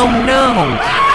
Oh no!